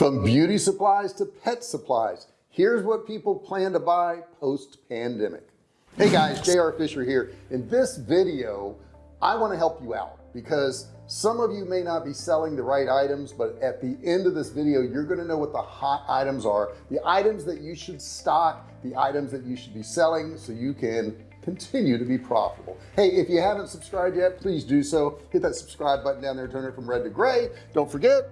from beauty supplies to pet supplies here's what people plan to buy post pandemic hey guys JR Fisher here. In this video I want to help you out because some of you may not be selling the right items but at the end of this video you're going to know what the hot items are the items that you should stock the items that you should be selling so you can continue to be profitable. Hey if you haven't subscribed yet please do so. Hit that subscribe button down there turn it from red to gray. Don't forget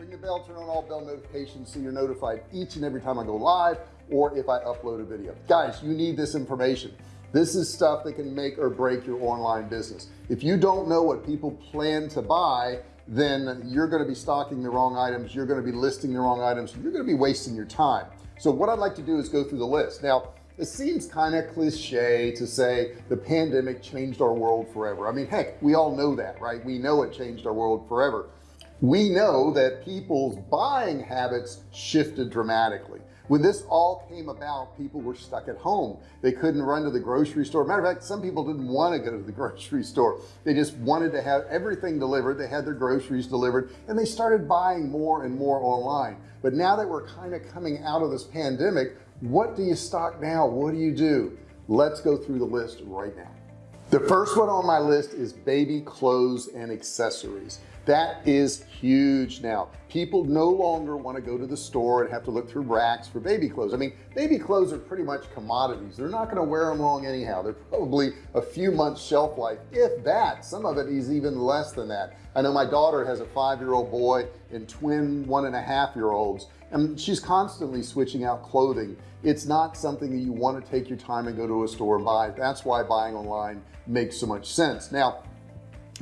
ring the bell turn on all bell notifications so you're notified each and every time I go live or if I upload a video. Guys you need this information. This is stuff that can make or break your online business. If you don't know what people plan to buy then you're going to be stocking the wrong items you're going to be listing the wrong items you're going to be wasting your time. So what I'd like to do is go through the list. Now it seems kind of cliche to say the pandemic changed our world forever. I mean heck we all know that right? We know it changed our world forever we know that people's buying habits shifted dramatically. When this all came about people were stuck at home. They couldn't run to the grocery store. Matter of fact some people didn't want to go to the grocery store. They just wanted to have everything delivered. They had their groceries delivered and they started buying more and more online. But now that we're kind of coming out of this pandemic what do you stock now? What do you do? Let's go through the list right now. The first one on my list is baby clothes and accessories that is huge. Now people no longer want to go to the store and have to look through racks for baby clothes. I mean baby clothes are pretty much commodities. They're not going to wear them long anyhow. They're probably a few months shelf life if that. Some of it is even less than that. I know my daughter has a five-year-old boy and twin one and a half year olds and she's constantly switching out clothing. It's not something that you want to take your time and go to a store and buy. That's why buying online makes so much sense. Now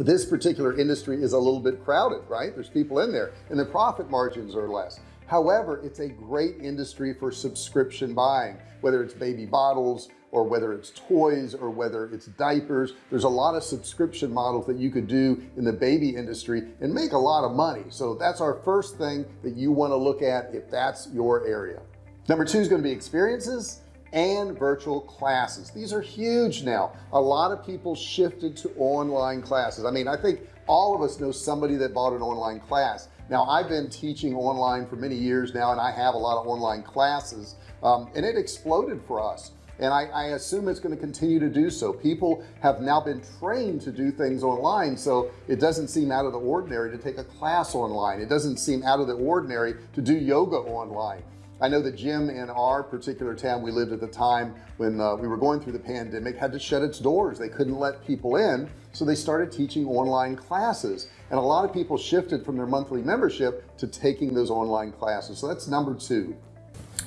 this particular industry is a little bit crowded right? There's people in there and the profit margins are less. However it's a great industry for subscription buying whether it's baby bottles or whether it's toys or whether it's diapers. There's a lot of subscription models that you could do in the baby industry and make a lot of money. So that's our first thing that you want to look at if that's your area. Number two is going to be experiences and virtual classes. These are huge now. A lot of people shifted to online classes. I mean I think all of us know somebody that bought an online class. Now I've been teaching online for many years now and I have a lot of online classes um, and it exploded for us. And I, I assume it's going to continue to do so. People have now been trained to do things online so it doesn't seem out of the ordinary to take a class online. It doesn't seem out of the ordinary to do yoga online I know the gym in our particular town we lived at the time when uh, we were going through the pandemic had to shut its doors. They couldn't let people in so they started teaching online classes. And a lot of people shifted from their monthly membership to taking those online classes. So that's number two.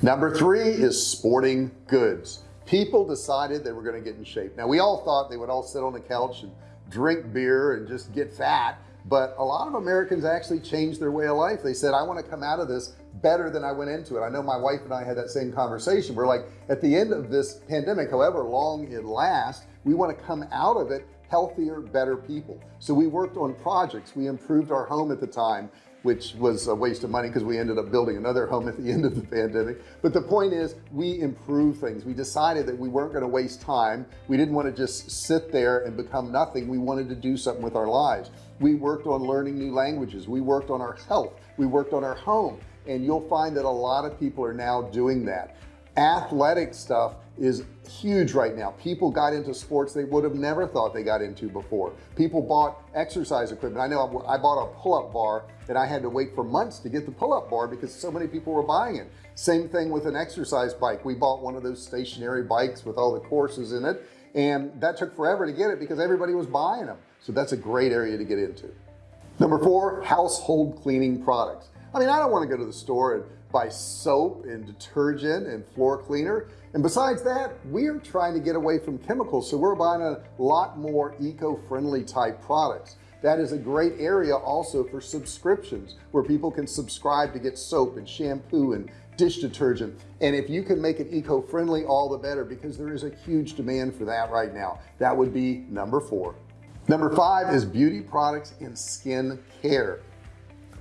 Number three is sporting goods. People decided they were going to get in shape. Now we all thought they would all sit on the couch and drink beer and just get fat but a lot of Americans actually changed their way of life. They said I want to come out of this better than I went into it. I know my wife and I had that same conversation. We're like at the end of this pandemic however long it lasts we want to come out of it healthier better people. So we worked on projects. We improved our home at the time which was a waste of money because we ended up building another home at the end of the pandemic. But the point is we improved things. We decided that we weren't going to waste time. We didn't want to just sit there and become nothing. We wanted to do something with our lives. We worked on learning new languages. We worked on our health. We worked on our home. And you'll find that a lot of people are now doing that athletic stuff is huge right now. People got into sports they would have never thought they got into before. People bought exercise equipment. I know I bought a pull-up bar and I had to wait for months to get the pull-up bar because so many people were buying it. Same thing with an exercise bike. We bought one of those stationary bikes with all the courses in it and that took forever to get it because everybody was buying them. So that's a great area to get into. Number four household cleaning products. I mean I don't want to go to the store and buy soap and detergent and floor cleaner. And besides that we're trying to get away from chemicals so we're buying a lot more eco-friendly type products. That is a great area also for subscriptions where people can subscribe to get soap and shampoo and dish detergent. And if you can make it eco-friendly all the better because there is a huge demand for that right now. That would be number four. Number five is beauty products and skin care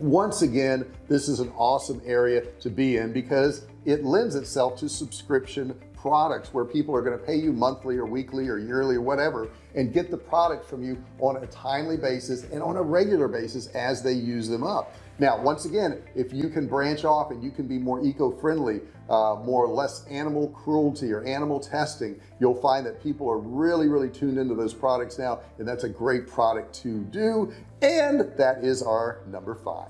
once again this is an awesome area to be in because it lends itself to subscription products where people are going to pay you monthly or weekly or yearly or whatever and get the product from you on a timely basis and on a regular basis as they use them up now once again if you can branch off and you can be more eco-friendly uh, more or less animal cruelty or animal testing you'll find that people are really really tuned into those products now and that's a great product to do. And that is our number five.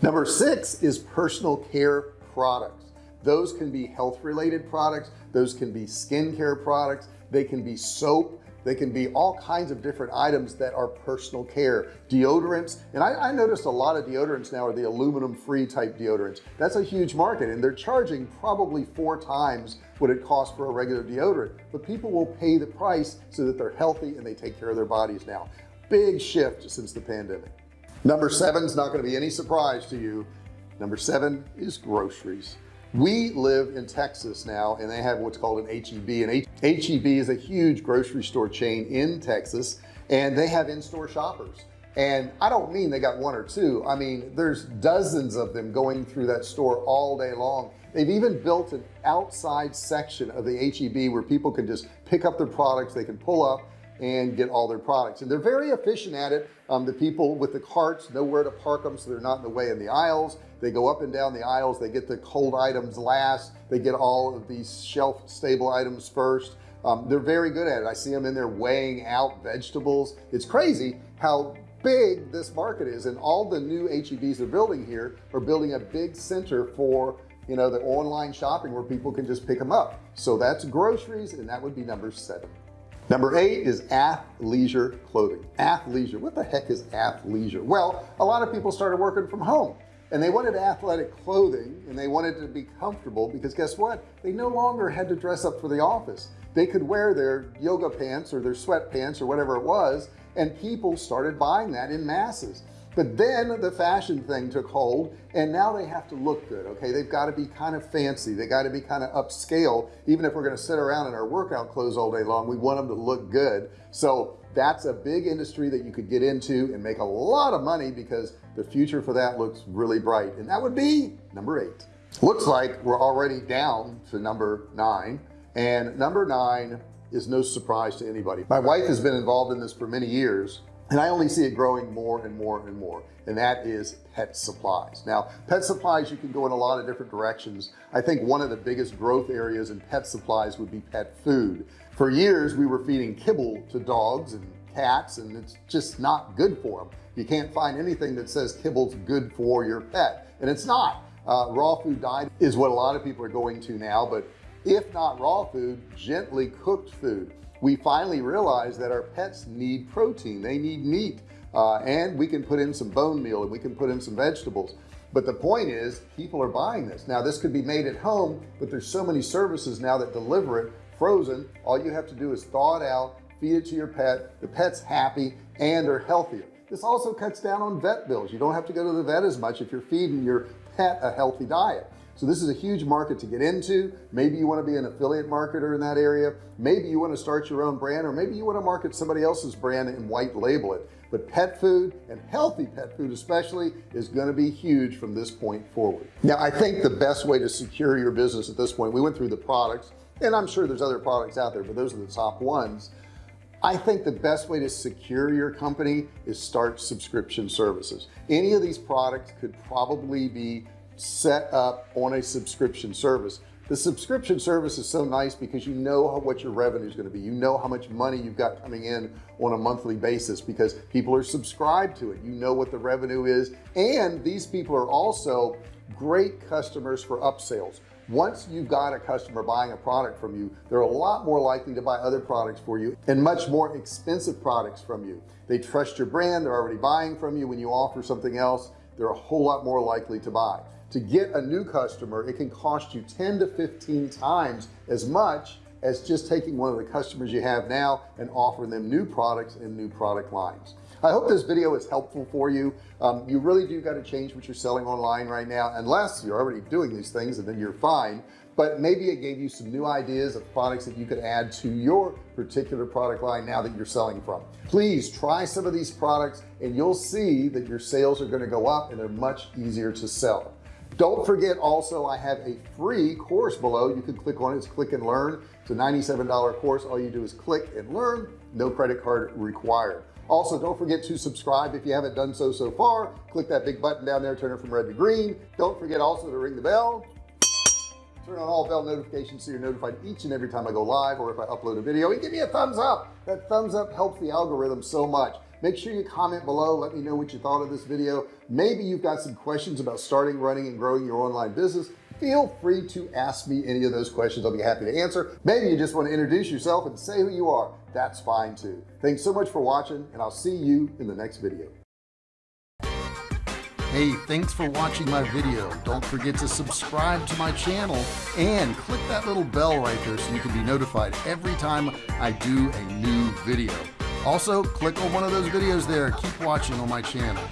Number six is personal care products. Those can be health related products. Those can be skincare products they can be soap. They can be all kinds of different items that are personal care. Deodorants and I, I noticed a lot of deodorants now are the aluminum free type deodorants. That's a huge market and they're charging probably four times what it costs for a regular deodorant. But people will pay the price so that they're healthy and they take care of their bodies now. Big shift since the pandemic. Number seven is not going to be any surprise to you. Number seven is groceries we live in Texas now and they have what's called an HEB and HEB is a huge grocery store chain in Texas and they have in-store shoppers. And I don't mean they got one or two I mean there's dozens of them going through that store all day long. They've even built an outside section of the HEB where people can just pick up their products they can pull up and get all their products. And they're very efficient at it. Um, the people with the carts know where to park them so they're not in the way in the aisles. They go up and down the aisles. They get the cold items last. They get all of these shelf stable items first. Um, they're very good at it. I see them in there weighing out vegetables. It's crazy how big this market is and all the new HEBs they're building here are building a big center for you know the online shopping where people can just pick them up. So that's groceries and that would be number seven number eight is athleisure clothing. Athleisure what the heck is athleisure? Well a lot of people started working from home and they wanted athletic clothing and they wanted to be comfortable because guess what? They no longer had to dress up for the office. They could wear their yoga pants or their sweatpants or whatever it was and people started buying that in masses but then the fashion thing took hold and now they have to look good okay? They've got to be kind of fancy. They got to be kind of upscale. Even if we're going to sit around in our workout clothes all day long we want them to look good. So that's a big industry that you could get into and make a lot of money because the future for that looks really bright. And that would be number eight. Looks like we're already down to number nine. And number nine is no surprise to anybody. My wife has been involved in this for many years and I only see it growing more and more and more and that is pet supplies. Now pet supplies you can go in a lot of different directions. I think one of the biggest growth areas in pet supplies would be pet food. For years we were feeding kibble to dogs and cats and it's just not good for them you can't find anything that says kibble's good for your pet and it's not. Uh, raw food diet is what a lot of people are going to now but if not raw food gently cooked food we finally realized that our pets need protein. They need meat uh, and we can put in some bone meal and we can put in some vegetables. But the point is people are buying this. Now this could be made at home but there's so many services now that deliver it. Frozen all you have to do is thaw it out feed it to your pet. The pet's happy and they're healthier. This also cuts down on vet bills. You don't have to go to the vet as much if you're feeding your pet a healthy diet so this is a huge market to get into. Maybe you want to be an affiliate marketer in that area. Maybe you want to start your own brand or maybe you want to market somebody else's brand and white label it. But pet food and healthy pet food especially is going to be huge from this point forward. Now I think the best way to secure your business at this point we went through the products and I'm sure there's other products out there but those are the top ones. I think the best way to secure your company is start subscription services. Any of these products could probably be set up on a subscription service. The subscription service is so nice because you know what your revenue is going to be. You know how much money you've got coming in on a monthly basis because people are subscribed to it. You know what the revenue is. And these people are also great customers for upsells. Once you've got a customer buying a product from you they're a lot more likely to buy other products for you and much more expensive products from you. They trust your brand. They're already buying from you. When you offer something else they're a whole lot more likely to buy to get a new customer it can cost you 10 to 15 times as much as just taking one of the customers you have now and offering them new products and new product lines. I hope this video is helpful for you. Um, you really do got to change what you're selling online right now unless you're already doing these things and then you're fine. But maybe it gave you some new ideas of products that you could add to your particular product line now that you're selling from. Please try some of these products and you'll see that your sales are going to go up and they're much easier to sell don't forget also I have a free course below. You can click on it. It's click and learn. It's a $97 course. All you do is click and learn. No credit card required. Also don't forget to subscribe if you haven't done so so far. Click that big button down there turn it from red to green. Don't forget also to ring the bell. Turn on all bell notifications so you're notified each and every time I go live or if I upload a video. And give me a thumbs up. That thumbs up helps the algorithm so much make sure you comment below. Let me know what you thought of this video. Maybe you've got some questions about starting running and growing your online business. Feel free to ask me any of those questions. I'll be happy to answer. Maybe you just want to introduce yourself and say who you are. That's fine too. Thanks so much for watching and I'll see you in the next video. Hey, thanks for watching my video. Don't forget to subscribe to my channel and click that little bell right there so you can be notified every time I do a new video. Also, click on one of those videos there. Keep watching on my channel.